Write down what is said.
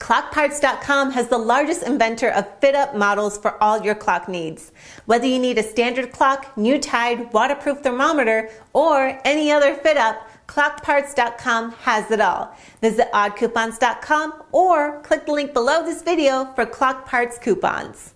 ClockParts.com has the largest inventor of fit-up models for all your clock needs. Whether you need a standard clock, new tide, waterproof thermometer, or any other fit-up, ClockParts.com has it all. Visit oddcoupons.com or click the link below this video for Clock Parts coupons.